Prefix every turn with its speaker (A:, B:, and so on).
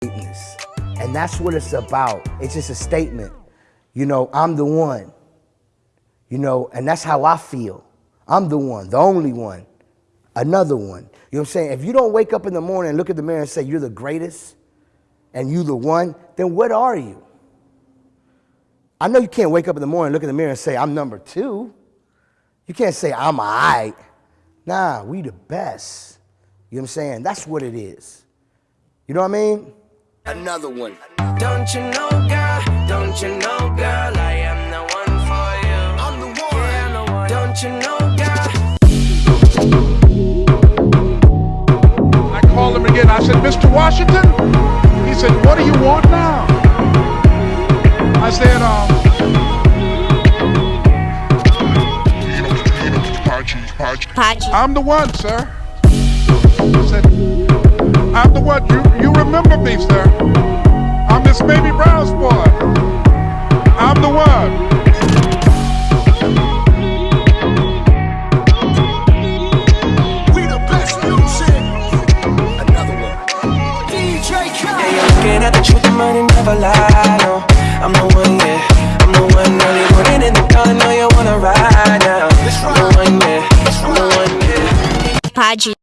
A: greatness. And that's what it's about. It's just a statement. You know, I'm the one. You know, and that's how I feel. I'm the one, the only one, another one. You know what I'm saying? If you don't wake up in the morning and look at the mirror and say, You're the greatest and you the one, then what are you? I know you can't wake up in the morning, look in the mirror and say, I'm number two. You can't say, I'm all right. Nah, we the best. You know what I'm saying? That's what it is. You know what I mean? Another one.
B: Don't you know, girl? Don't you know, girl? I am the one for you.
A: I'm the one.
B: Yeah, I'm the one. Don't you know, girl?
C: I called him again. I said, Mr. Washington? He said, what do you want now? I said, um,
D: Pachi.
C: I'm the one, sir. I said, you me, sir. I'm this baby Brown's boy. I'm the one.
A: We the best music. Another one. DJ
B: Yeah, you're looking at the truth, the money never lie. No, I'm the one, yeah. I'm the one, early morning in the dawn. I know you wanna ride now. I'm the one, yeah. I'm the one, yeah.
D: Pachi.